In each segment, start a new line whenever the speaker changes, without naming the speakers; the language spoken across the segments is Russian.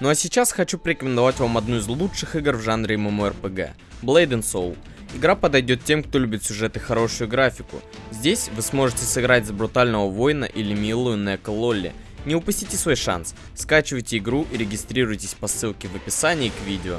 Ну а сейчас хочу порекомендовать вам одну из лучших игр в жанре MMORPG – Blade and Soul. Игра подойдет тем, кто любит сюжет и хорошую графику. Здесь вы сможете сыграть за брутального воина или милую Нека Лолли. Не упустите свой шанс, скачивайте игру и регистрируйтесь по ссылке в описании к видео.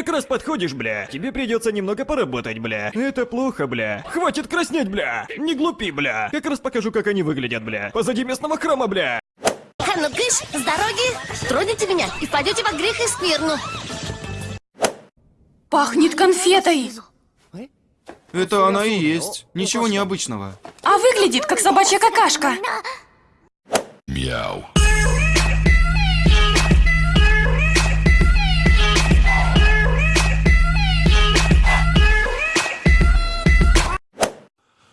Как раз подходишь, бля. Тебе придется немного поработать, бля. Это плохо, бля. Хватит краснеть, бля. Не глупи, бля. Как раз покажу, как они выглядят, бля. Позади местного храма, бля.
А ну кыш, с дороги, троните меня и впадете во грех и скверну.
Пахнет конфетой.
Это она и есть. Ничего необычного.
А выглядит как собачья какашка.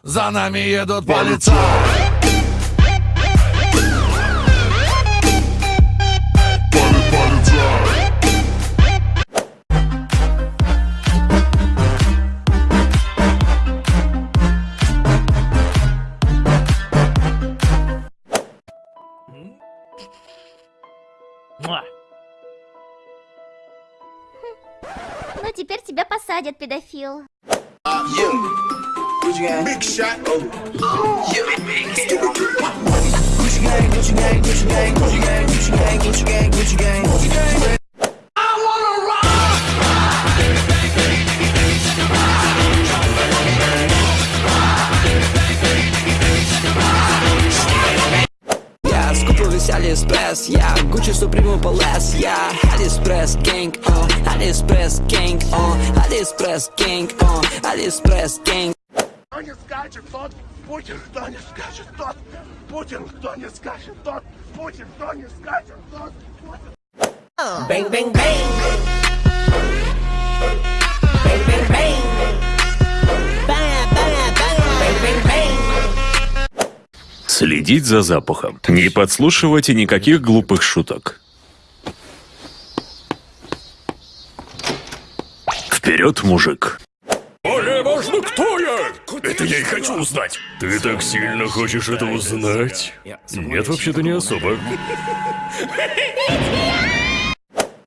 За нами едут полицаи.
Ну теперь тебя посадят, педофил.
Я скупил весь Алиэкспресс, я Гуччи Суприму полез, я Алиэкспресс гэнг, о, Алиэкспресс гэнг, о, Алиэкспресс гэнг, о, Алиэкспресс гэнг.
Кто не скачет, тот Путин, кто не скачет, тот Путин, кто не скачет, тот Путин, кто не скачет, тот Путин.
Bang, bang, bang. Bang, bang, bang. Bang, bang, bang. Bang, bang, bang.
Следить за запахом. Не подслушивайте никаких глупых шуток. Вперед, мужик.
Более важно, кто я! Это я и хочу узнать.
Ты так сильно хочешь это узнать? Нет, вообще-то не особо.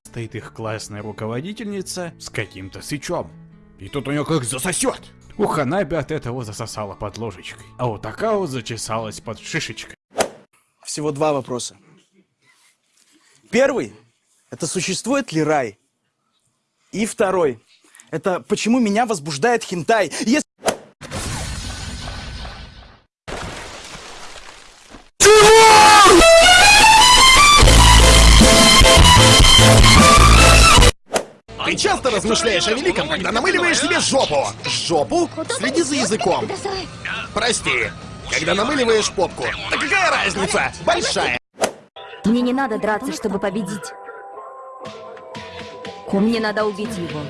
Стоит их классная руководительница с каким-то свечом. И тут у нее как засосет. У Ханаби от этого засосала под ложечкой. А у Такао зачесалась под шишечкой.
Всего два вопроса. Первый – это существует ли рай? И второй – это почему меня возбуждает хентай? Если...
Ты часто размышляешь о великом, когда намыливаешь себе жопу. Жопу? Следи за языком. Прости. Когда намыливаешь попку. Да какая разница? Большая.
Мне не надо драться, чтобы победить. Мне надо убить его.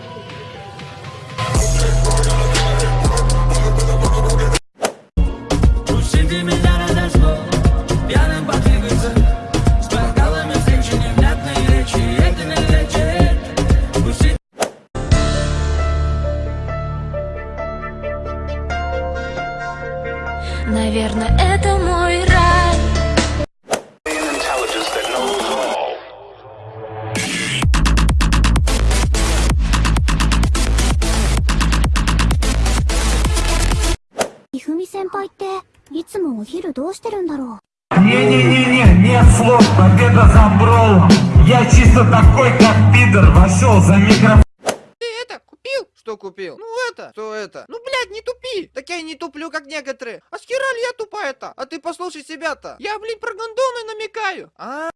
Наверное, это мой рай.
Ifumi 先輩っていつもお昼どうしてるんだろう
Не-не-не-не, нет слов, победа за Броулом. Я чисто такой, как пидор, вошел за микрофон.
что купил? Ну это, что это? Ну, блядь, не тупи! Так я и не туплю, как некоторые. А с хера ли я тупая-то? А ты послушай себя-то. Я, блин, про гондоны намекаю. А?